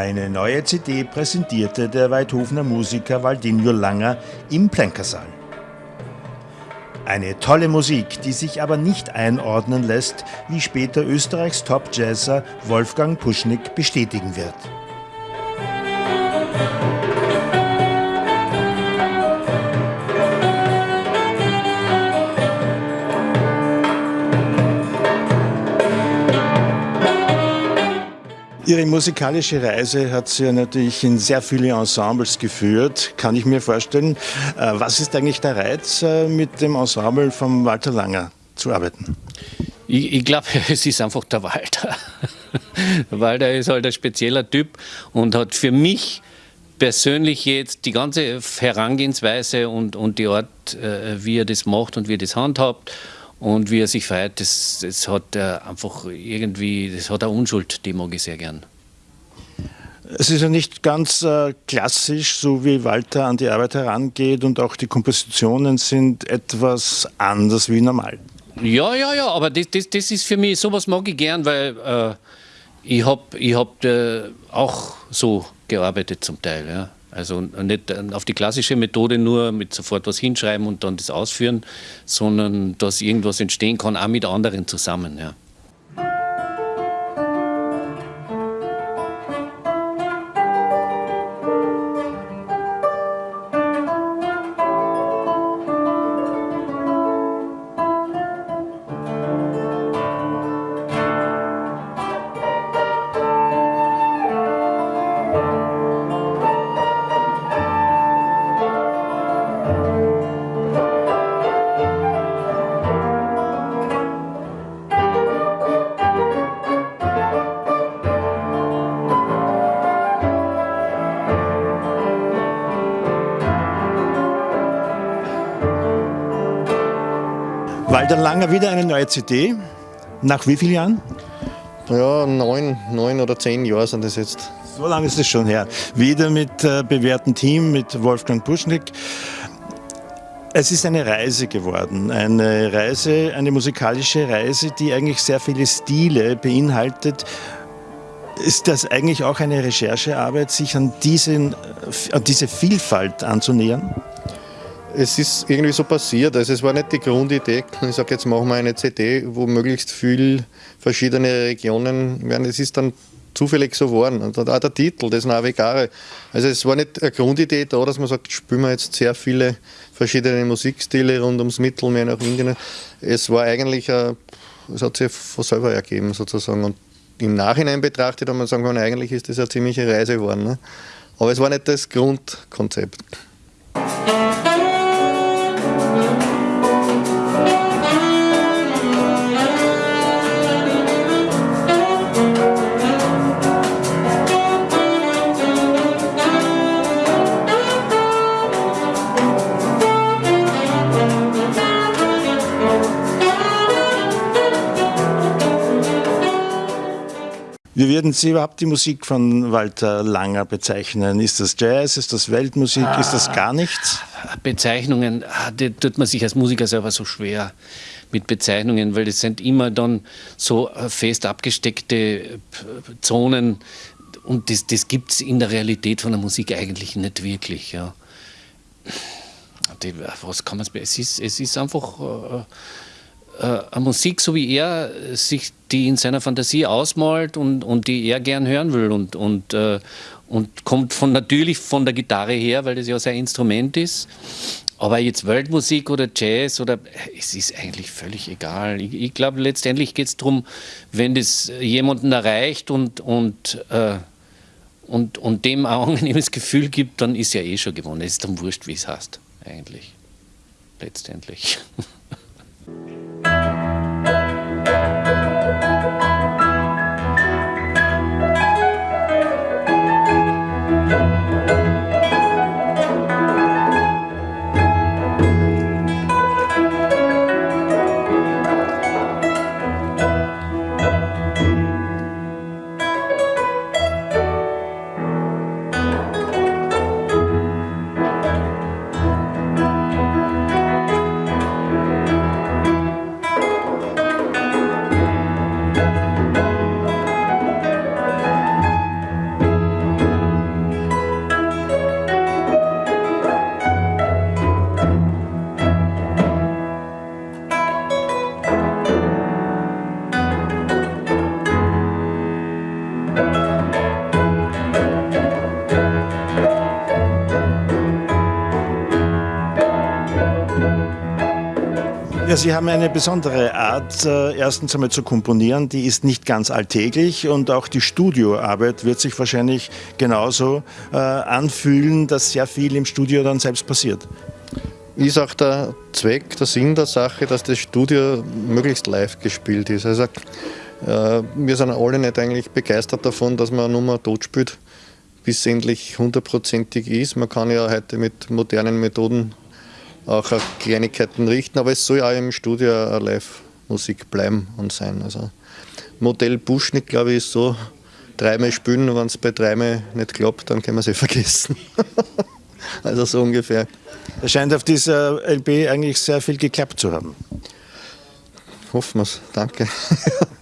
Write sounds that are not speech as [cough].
Eine neue CD präsentierte der Weidhofener Musiker Waldinho Langer im Plänkersaal. Eine tolle Musik, die sich aber nicht einordnen lässt, wie später Österreichs Top-Jazzer Wolfgang Puschnick bestätigen wird. Ihre musikalische Reise hat Sie ja natürlich in sehr viele Ensembles geführt, kann ich mir vorstellen. Äh, was ist eigentlich der Reiz, äh, mit dem Ensemble von Walter Langer zu arbeiten? Ich, ich glaube, [laughs] es ist einfach der Walter. [laughs] Walter ist halt ein spezieller Typ und hat für mich persönlich jetzt die ganze Herangehensweise und, und die Art, äh, wie er das macht und wie er das handhabt und wie er sich feiert, das, das hat er einfach irgendwie, das hat eine Unschuld, die mag ich sehr gern. Es ist ja nicht ganz äh, klassisch, so wie Walter an die Arbeit herangeht und auch die Kompositionen sind etwas anders wie normal. Ja, ja, ja, aber das, das, das ist für mich, sowas mag ich gern, weil äh, ich habe ich hab, äh, auch so gearbeitet zum Teil. Ja. Also nicht auf die klassische Methode nur mit sofort was hinschreiben und dann das ausführen, sondern dass irgendwas entstehen kann, auch mit anderen zusammen. Ja. Walter Langer wieder eine neue CD. Nach wie vielen Jahren? Ja, neun, neun oder zehn Jahre sind das jetzt. So lange ist es schon her. Wieder mit äh, bewährtem Team, mit Wolfgang Puschnick. Es ist eine Reise geworden, eine Reise, eine musikalische Reise, die eigentlich sehr viele Stile beinhaltet. Ist das eigentlich auch eine Recherchearbeit, sich an, diesen, an diese Vielfalt anzunähern? Es ist irgendwie so passiert. Also es war nicht die Grundidee, ich sage jetzt machen wir eine CD, wo möglichst viel verschiedene Regionen werden. Es ist dann zufällig so geworden. Und auch der Titel, das Navigare. Also es war nicht eine Grundidee da, dass man sagt, spielen wir jetzt sehr viele verschiedene Musikstile rund ums Mittelmeer nach Indien. Es war eigentlich, es hat sich von selber ergeben sozusagen. Und im Nachhinein betrachtet hat man sagen können, eigentlich ist das eine ziemliche Reise geworden. Ne? Aber es war nicht das Grundkonzept. Wie würden Sie überhaupt die Musik von Walter Langer bezeichnen? Ist das Jazz? Ist das Weltmusik? Ah, ist das gar nichts? Bezeichnungen, ah, die tut man sich als Musiker selber so schwer mit Bezeichnungen, weil das sind immer dann so äh, fest abgesteckte äh, Zonen und das, das gibt es in der Realität von der Musik eigentlich nicht wirklich. Ja. Die, was kann man es ist, es ist einfach. Äh, äh, eine Musik, so wie er sich die in seiner Fantasie ausmalt und, und die er gern hören will und, und, äh, und kommt von, natürlich von der Gitarre her, weil das ja sein Instrument ist. Aber jetzt Weltmusik oder Jazz oder es ist eigentlich völlig egal. Ich, ich glaube, letztendlich geht es darum, wenn das jemanden erreicht und, und, äh, und, und dem ein angenehmes [laughs] Gefühl gibt, dann ist ja eh schon gewonnen. Es ist dann wurscht, wie es heißt, eigentlich. Letztendlich. [laughs] Ja, Sie haben eine besondere Art, äh, erstens einmal zu komponieren, die ist nicht ganz alltäglich und auch die Studioarbeit wird sich wahrscheinlich genauso äh, anfühlen, dass sehr viel im Studio dann selbst passiert. Ist auch der Zweck, der Sinn der Sache, dass das Studio möglichst live gespielt ist. Also äh, wir sind alle nicht eigentlich begeistert davon, dass man eine Nummer tot spielt, bis es endlich hundertprozentig ist. Man kann ja heute mit modernen Methoden auch auf Kleinigkeiten richten, aber es soll ja auch im Studio eine Live-Musik bleiben und sein. Also Modell Buschnick, glaube ich, ist so, dreimal spielen, wenn es bei dreimal nicht klappt, dann können wir es eh vergessen. [laughs] also so ungefähr. Es scheint auf dieser LP eigentlich sehr viel geklappt zu haben. Hoffen wir es. Danke. [laughs]